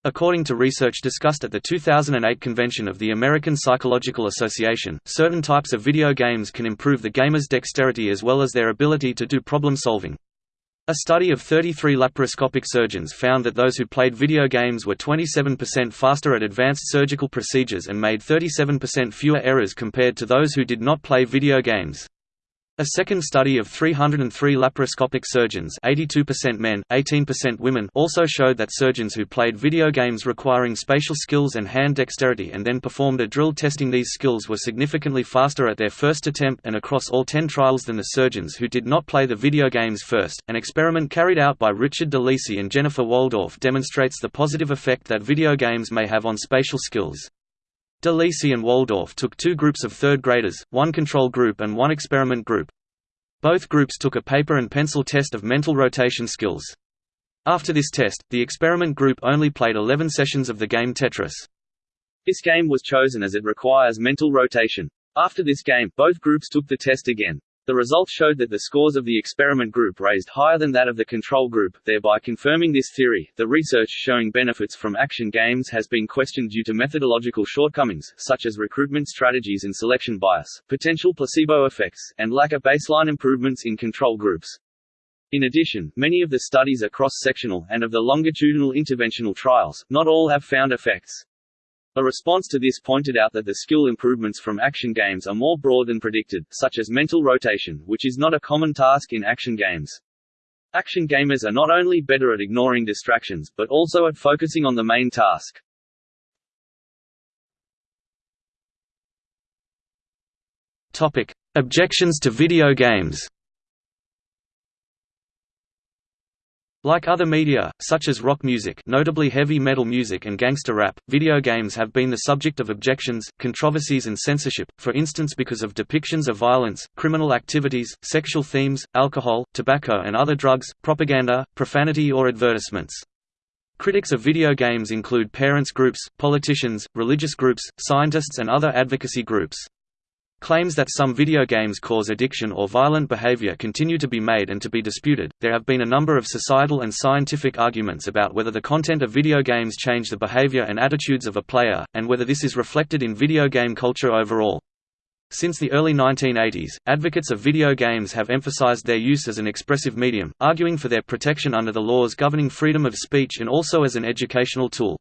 According to research discussed at the 2008 convention of the American Psychological Association, certain types of video games can improve the gamer's dexterity as well as their ability to do problem solving. A study of 33 laparoscopic surgeons found that those who played video games were 27% faster at advanced surgical procedures and made 37% fewer errors compared to those who did not play video games. A second study of 303 laparoscopic surgeons 82% men, 18% women also showed that surgeons who played video games requiring spatial skills and hand dexterity and then performed a drill testing these skills were significantly faster at their first attempt and across all 10 trials than the surgeons who did not play the video games first. An experiment carried out by Richard DeLisi and Jennifer Waldorf demonstrates the positive effect that video games may have on spatial skills. DeLisi and Waldorf took two groups of third graders, one control group and one experiment group. Both groups took a paper and pencil test of mental rotation skills. After this test, the experiment group only played 11 sessions of the game Tetris. This game was chosen as it requires mental rotation. After this game, both groups took the test again. The results showed that the scores of the experiment group raised higher than that of the control group, thereby confirming this theory. The research showing benefits from action games has been questioned due to methodological shortcomings, such as recruitment strategies and selection bias, potential placebo effects, and lack of baseline improvements in control groups. In addition, many of the studies are cross-sectional, and of the longitudinal interventional trials, not all have found effects. A response to this pointed out that the skill improvements from action games are more broad than predicted, such as mental rotation, which is not a common task in action games. Action gamers are not only better at ignoring distractions, but also at focusing on the main task. Topic: Objections to video games. Like other media, such as rock music notably heavy metal music and gangster rap, video games have been the subject of objections, controversies and censorship, for instance because of depictions of violence, criminal activities, sexual themes, alcohol, tobacco and other drugs, propaganda, profanity or advertisements. Critics of video games include parents groups, politicians, religious groups, scientists and other advocacy groups. Claims that some video games cause addiction or violent behavior continue to be made and to be disputed. There have been a number of societal and scientific arguments about whether the content of video games change the behavior and attitudes of a player, and whether this is reflected in video game culture overall. Since the early 1980s, advocates of video games have emphasized their use as an expressive medium, arguing for their protection under the laws governing freedom of speech and also as an educational tool.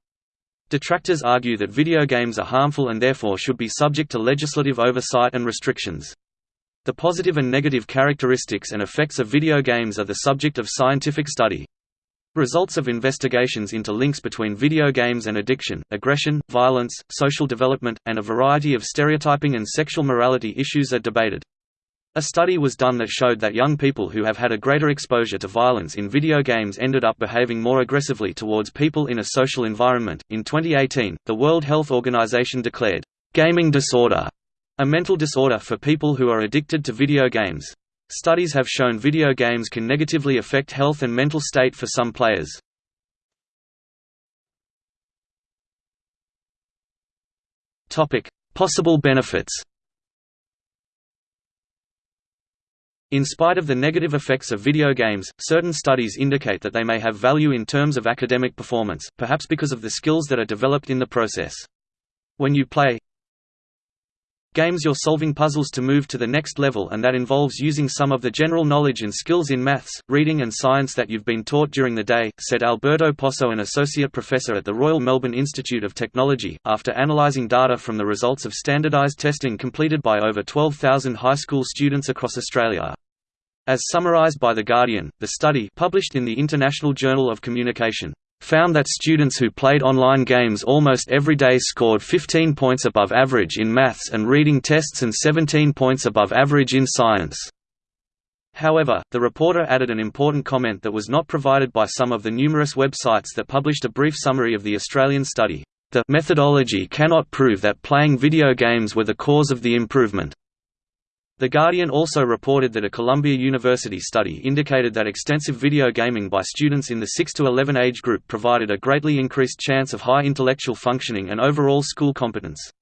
Detractors argue that video games are harmful and therefore should be subject to legislative oversight and restrictions. The positive and negative characteristics and effects of video games are the subject of scientific study. Results of investigations into links between video games and addiction, aggression, violence, social development, and a variety of stereotyping and sexual morality issues are debated. A study was done that showed that young people who have had a greater exposure to violence in video games ended up behaving more aggressively towards people in a social environment. In 2018, the World Health Organization declared gaming disorder a mental disorder for people who are addicted to video games. Studies have shown video games can negatively affect health and mental state for some players. Topic: Possible benefits. In spite of the negative effects of video games, certain studies indicate that they may have value in terms of academic performance, perhaps because of the skills that are developed in the process. When you play games you're solving puzzles to move to the next level and that involves using some of the general knowledge and skills in maths, reading and science that you've been taught during the day, said Alberto Posso an associate professor at the Royal Melbourne Institute of Technology, after analysing data from the results of standardised testing completed by over 12,000 high school students across Australia. As summarized by The Guardian, the study published in the International Journal of Communication found that students who played online games almost every day scored 15 points above average in maths and reading tests and 17 points above average in science. However, the reporter added an important comment that was not provided by some of the numerous websites that published a brief summary of the Australian study. The methodology cannot prove that playing video games were the cause of the improvement. The Guardian also reported that a Columbia University study indicated that extensive video gaming by students in the 6 to 11 age group provided a greatly increased chance of high intellectual functioning and overall school competence.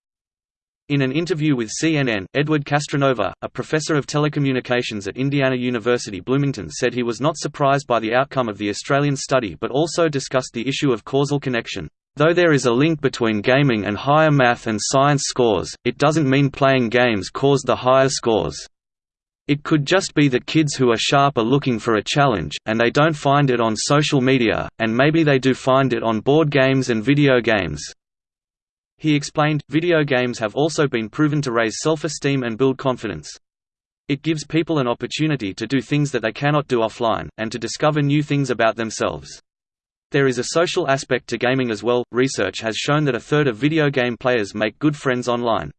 In an interview with CNN, Edward Castronova, a professor of telecommunications at Indiana University Bloomington said he was not surprised by the outcome of the Australian study but also discussed the issue of causal connection. Though there is a link between gaming and higher math and science scores, it doesn't mean playing games cause the higher scores. It could just be that kids who are sharp are looking for a challenge, and they don't find it on social media, and maybe they do find it on board games and video games. He explained, video games have also been proven to raise self-esteem and build confidence. It gives people an opportunity to do things that they cannot do offline, and to discover new things about themselves. There is a social aspect to gaming as well. Research has shown that a third of video game players make good friends online.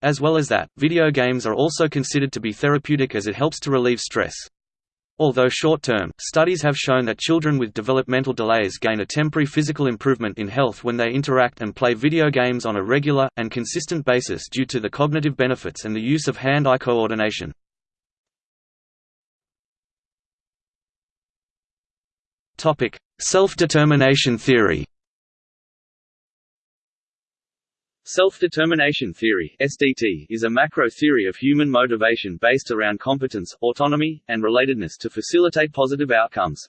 As well as that, video games are also considered to be therapeutic as it helps to relieve stress. Although short-term, studies have shown that children with developmental delays gain a temporary physical improvement in health when they interact and play video games on a regular, and consistent basis due to the cognitive benefits and the use of hand-eye coordination. Self-determination theory Self-determination theory (SDT) is a macro theory of human motivation based around competence, autonomy, and relatedness to facilitate positive outcomes.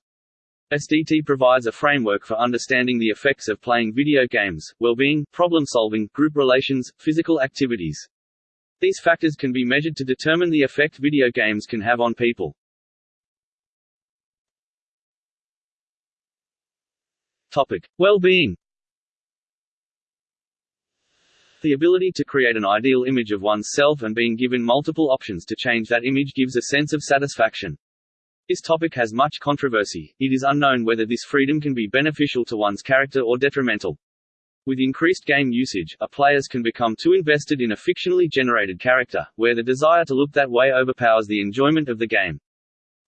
SDT provides a framework for understanding the effects of playing video games, well-being, problem-solving, group relations, physical activities. These factors can be measured to determine the effect video games can have on people. Topic: Well-being. The ability to create an ideal image of one's self and being given multiple options to change that image gives a sense of satisfaction. This topic has much controversy. It is unknown whether this freedom can be beneficial to one's character or detrimental. With increased game usage, a players can become too invested in a fictionally generated character, where the desire to look that way overpowers the enjoyment of the game.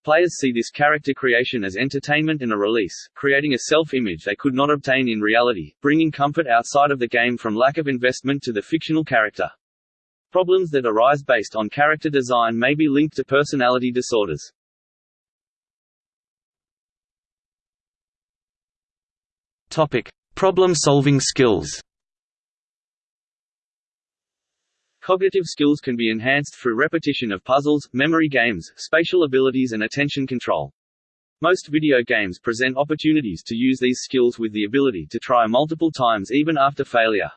Players see this character creation as entertainment and a release, creating a self-image they could not obtain in reality, bringing comfort outside of the game from lack of investment to the fictional character. Problems that arise based on character design may be linked to personality disorders. Topic: Problem-solving skills. Cognitive skills can be enhanced through repetition of puzzles, memory games, spatial abilities and attention control. Most video games present opportunities to use these skills with the ability to try multiple times even after failure.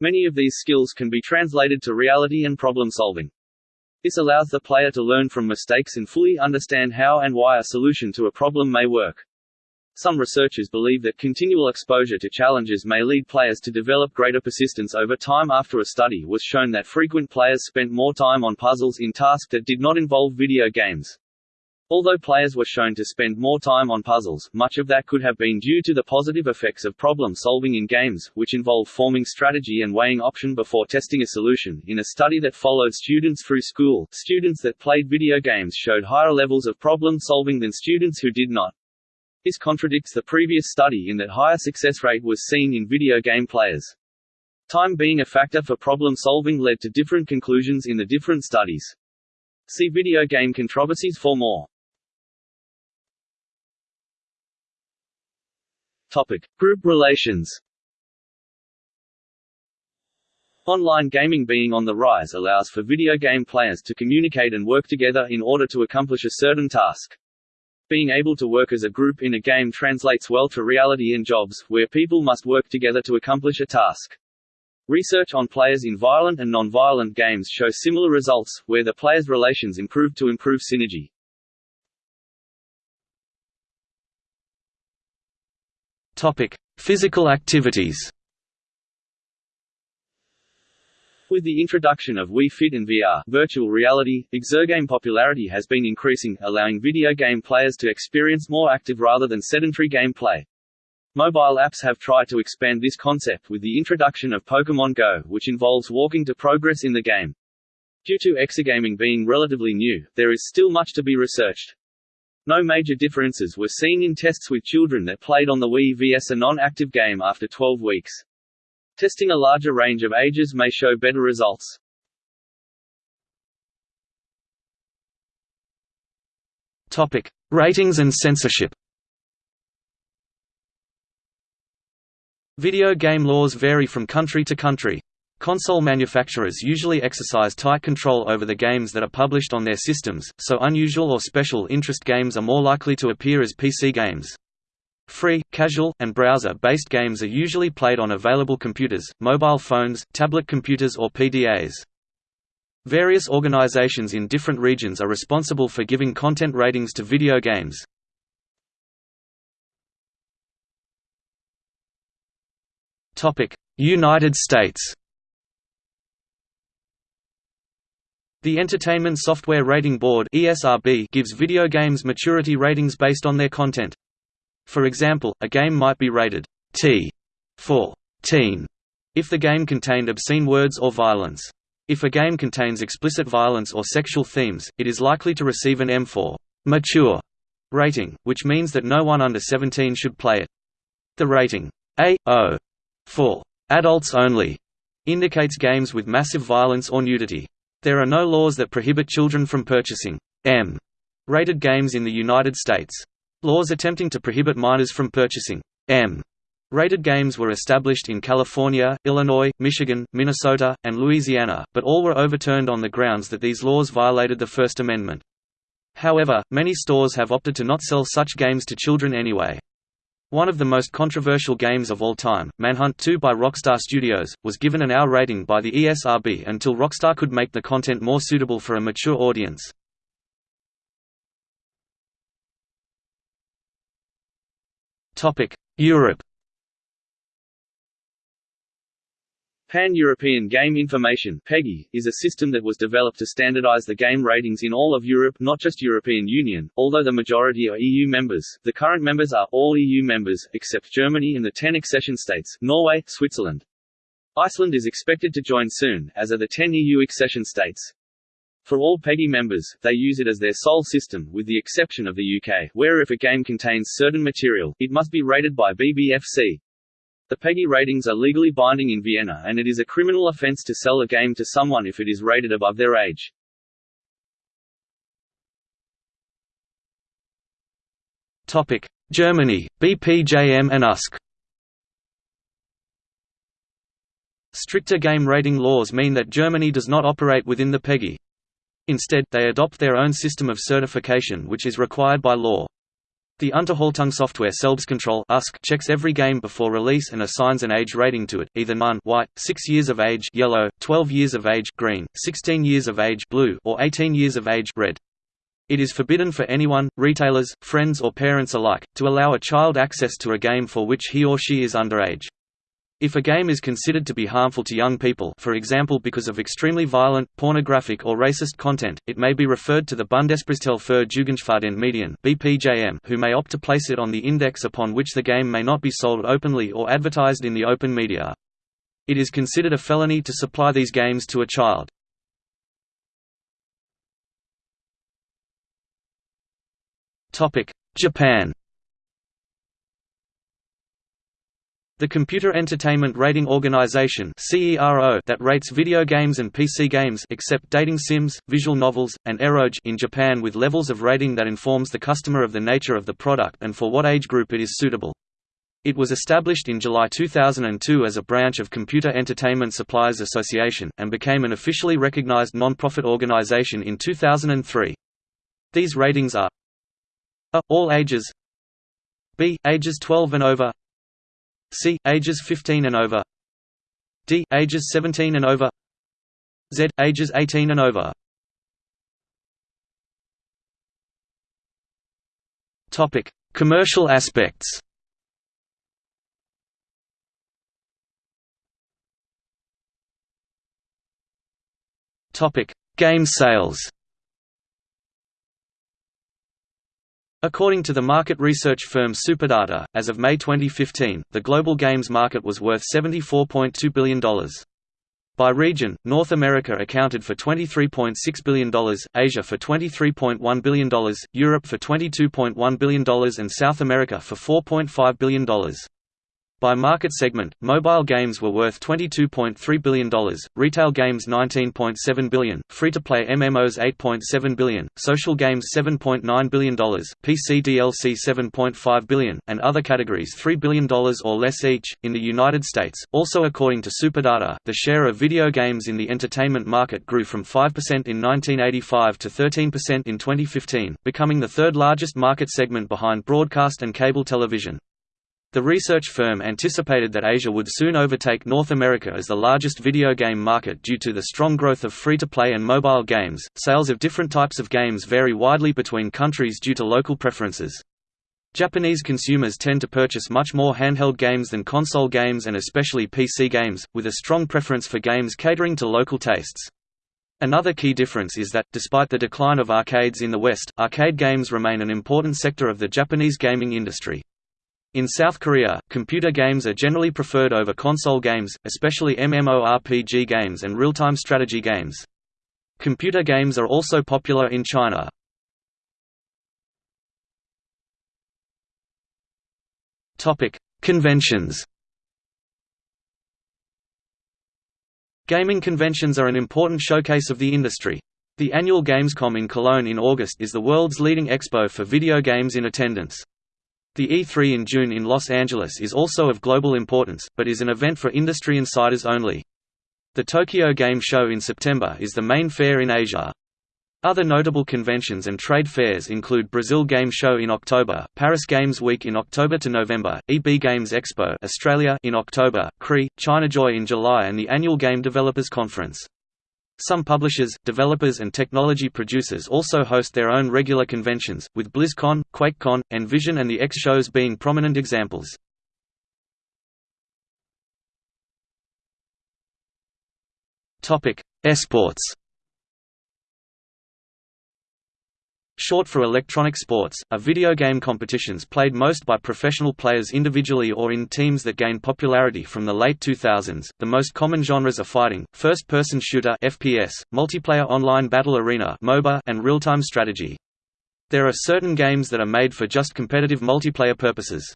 Many of these skills can be translated to reality and problem solving. This allows the player to learn from mistakes and fully understand how and why a solution to a problem may work. Some researchers believe that continual exposure to challenges may lead players to develop greater persistence over time. After a study was shown that frequent players spent more time on puzzles in tasks that did not involve video games. Although players were shown to spend more time on puzzles, much of that could have been due to the positive effects of problem solving in games, which involve forming strategy and weighing option before testing a solution. In a study that followed students through school, students that played video games showed higher levels of problem solving than students who did not. This contradicts the previous study in that higher success rate was seen in video game players. Time being a factor for problem solving led to different conclusions in the different studies. See video game controversies for more. Topic: Group relations. Online gaming being on the rise allows for video game players to communicate and work together in order to accomplish a certain task. Being able to work as a group in a game translates well to reality in jobs, where people must work together to accomplish a task. Research on players in violent and non-violent games show similar results, where the players' relations improve to improve synergy. Topic: Physical activities. With the introduction of Wii Fit and VR virtual reality, exergame popularity has been increasing, allowing video game players to experience more active rather than sedentary gameplay. Mobile apps have tried to expand this concept with the introduction of Pokémon Go, which involves walking to progress in the game. Due to exergaming being relatively new, there is still much to be researched. No major differences were seen in tests with children that played on the Wii vs a non-active game after 12 weeks. Testing a larger range of ages may show better results. Topic: Ratings and censorship. Video game laws vary from country to country. Console manufacturers usually exercise tight control over the games that are published on their systems, so unusual or special interest games are more likely to appear as PC games. Free, casual, and browser-based games are usually played on available computers, mobile phones, tablet computers or PDAs. Various organizations in different regions are responsible for giving content ratings to video games. United States The Entertainment Software Rating Board gives video games maturity ratings based on their content. For example, a game might be rated T for teen if the game contained obscene words or violence. If a game contains explicit violence or sexual themes, it is likely to receive an M for mature rating, which means that no one under 17 should play it. The rating A.O. for adults only indicates games with massive violence or nudity. There are no laws that prohibit children from purchasing M rated games in the United States. Laws attempting to prohibit minors from purchasing M rated games were established in California, Illinois, Michigan, Minnesota, and Louisiana, but all were overturned on the grounds that these laws violated the First Amendment. However, many stores have opted to not sell such games to children anyway. One of the most controversial games of all time, Manhunt 2 by Rockstar Studios, was given an R rating by the ESRB until Rockstar could make the content more suitable for a mature audience. Europe Pan-European Game Information (PEGI) is a system that was developed to standardize the game ratings in all of Europe, not just European Union, although the majority are EU members. The current members are all EU members except Germany and the 10 accession states, Norway, Switzerland. Iceland is expected to join soon, as are the 10 EU accession states. For all PEGI members, they use it as their sole system, with the exception of the UK, where if a game contains certain material, it must be rated by BBFC. The PEGI ratings are legally binding in Vienna and it is a criminal offense to sell a game to someone if it is rated above their age. Topic: Germany, BPJM and USK. Stricter game rating laws mean that Germany does not operate within the PEGI. Instead, they adopt their own system of certification which is required by law. The Unterhaltungssoftware Selbstkontrolle checks every game before release and assigns an age rating to it, either none white, 6 years of age yellow, 12 years of age green, 16 years of age blue, or 18 years of age red. It is forbidden for anyone, retailers, friends or parents alike, to allow a child access to a game for which he or she is underage. If a game is considered to be harmful to young people for example because of extremely violent, pornographic or racist content, it may be referred to the Bundesprüfstelle für jugendgefährdende Medien BPJM, who may opt to place it on the index upon which the game may not be sold openly or advertised in the open media. It is considered a felony to supply these games to a child. Japan The Computer Entertainment Rating Organization that rates video games and PC games except dating sims, visual novels, and eroge in Japan with levels of rating that informs the customer of the nature of the product and for what age group it is suitable. It was established in July 2002 as a branch of Computer Entertainment Suppliers Association, and became an officially recognized non-profit organization in 2003. These ratings are A. All ages B. Ages 12 and over C. Ages 15 and over D. Ages 17 and over Z. Ages 18 and over Commercial aspects. Topic: Game sales. According to the market research firm Superdata, as of May 2015, the global games market was worth $74.2 billion. By region, North America accounted for $23.6 billion, Asia for $23.1 billion, Europe for $22.1 billion and South America for $4.5 billion. By market segment, mobile games were worth $22.3 billion, retail games 19.7 billion, free-to-play MMOs 8.7 billion, social games $7.9 billion, PC DLC 7.5 billion, and other categories $3 billion or less each. In the United States, also according to Superdata, the share of video games in the entertainment market grew from 5% in 1985 to 13% in 2015, becoming the third largest market segment behind broadcast and cable television. The research firm anticipated that Asia would soon overtake North America as the largest video game market due to the strong growth of free-to-play and mobile games. Sales of different types of games vary widely between countries due to local preferences. Japanese consumers tend to purchase much more handheld games than console games and especially PC games, with a strong preference for games catering to local tastes. Another key difference is that, despite the decline of arcades in the West, arcade games remain an important sector of the Japanese gaming industry. In South Korea, computer games are generally preferred over console games, especially MMORPG games and real-time strategy games. Computer games are also popular in China. Conventions Gaming conventions are an important showcase of the industry. The annual Gamescom in Cologne in August is the world's leading expo for video games in attendance. The E3 in June in Los Angeles is also of global importance, but is an event for industry insiders only. The Tokyo Game Show in September is the main fair in Asia. Other notable conventions and trade fairs include Brazil Game Show in October, Paris Games Week in October to November, EB Games Expo Australia in October, CRE, ChinaJoy in July and the annual Game Developers Conference. Some publishers, developers and technology producers also host their own regular conventions, with BlizzCon, QuakeCon, Nvision and the X shows being prominent examples. Esports Short for electronic sports, are video game competitions played most by professional players individually or in teams that gained popularity from the late 2000s. The most common genres are fighting, first-person shooter (FPS), multiplayer online battle arena (MOBA), and real-time strategy. There are certain games that are made for just competitive multiplayer purposes.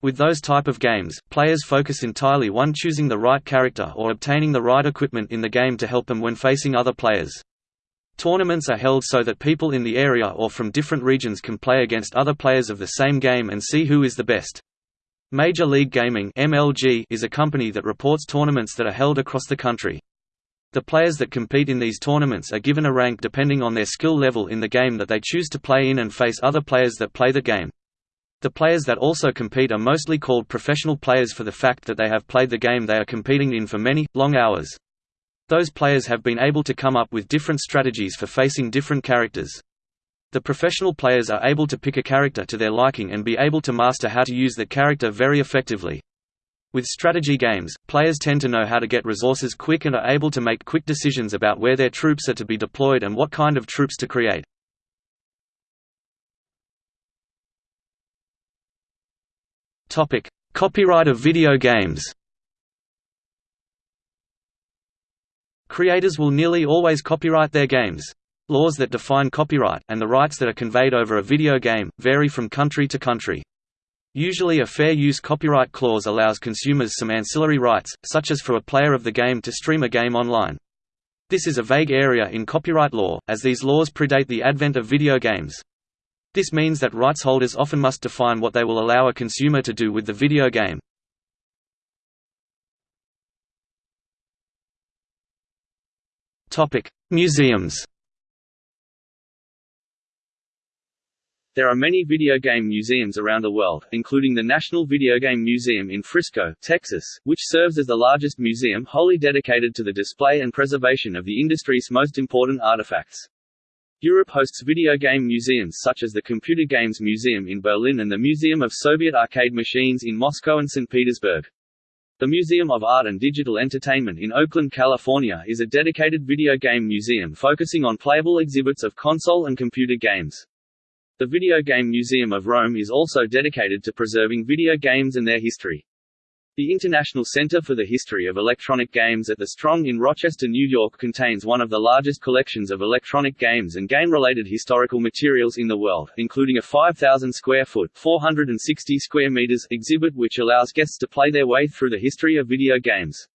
With those type of games, players focus entirely on choosing the right character or obtaining the right equipment in the game to help them when facing other players. Tournaments are held so that people in the area or from different regions can play against other players of the same game and see who is the best. Major League Gaming (MLG) is a company that reports tournaments that are held across the country. The players that compete in these tournaments are given a rank depending on their skill level in the game that they choose to play in and face other players that play the game. The players that also compete are mostly called professional players for the fact that they have played the game they are competing in for many, long hours. Those players have been able to come up with different strategies for facing different characters. The professional players are able to pick a character to their liking and be able to master how to use the character very effectively. With strategy games, players tend to know how to get resources quick and are able to make quick decisions about where their troops are to be deployed and what kind of troops to create. Copyright of video games Creators will nearly always copyright their games. Laws that define copyright, and the rights that are conveyed over a video game, vary from country to country. Usually a fair use copyright clause allows consumers some ancillary rights, such as for a player of the game to stream a game online. This is a vague area in copyright law, as these laws predate the advent of video games. This means that rights holders often must define what they will allow a consumer to do with the video game. Museums. There are many video game museums around the world, including the National Video Game Museum in Frisco, Texas, which serves as the largest museum wholly dedicated to the display and preservation of the industry's most important artifacts. Europe hosts video game museums such as the Computer Games Museum in Berlin and the Museum of Soviet Arcade Machines in Moscow and St. Petersburg. The Museum of Art and Digital Entertainment in Oakland, California is a dedicated video game museum focusing on playable exhibits of console and computer games. The Video Game Museum of Rome is also dedicated to preserving video games and their history. The International Center for the History of Electronic Games at the Strong in Rochester, New York contains one of the largest collections of electronic games and game-related historical materials in the world, including a 5,000 square foot 460 square meters exhibit which allows guests to play their way through the history of video games.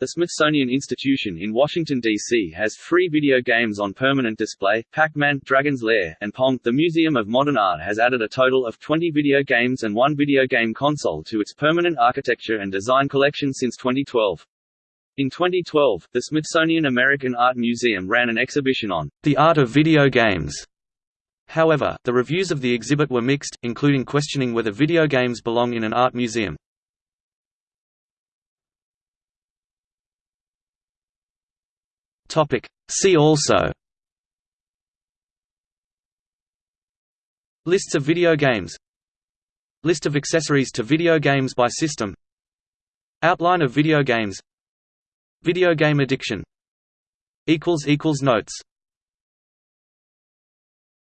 The Smithsonian Institution in Washington, D.C. has three video games on permanent display, Pac-Man, Dragon's Lair, and Pong. The Museum of Modern Art has added a total of 20 video games and one video game console to its permanent architecture and design collection since 2012. In 2012, the Smithsonian American Art Museum ran an exhibition on the art of video games. However, the reviews of the exhibit were mixed, including questioning whether video games belong in an art museum. Topic. See also. Lists of video games. List of accessories to video games by system. Outline of video games. Video game addiction. Notes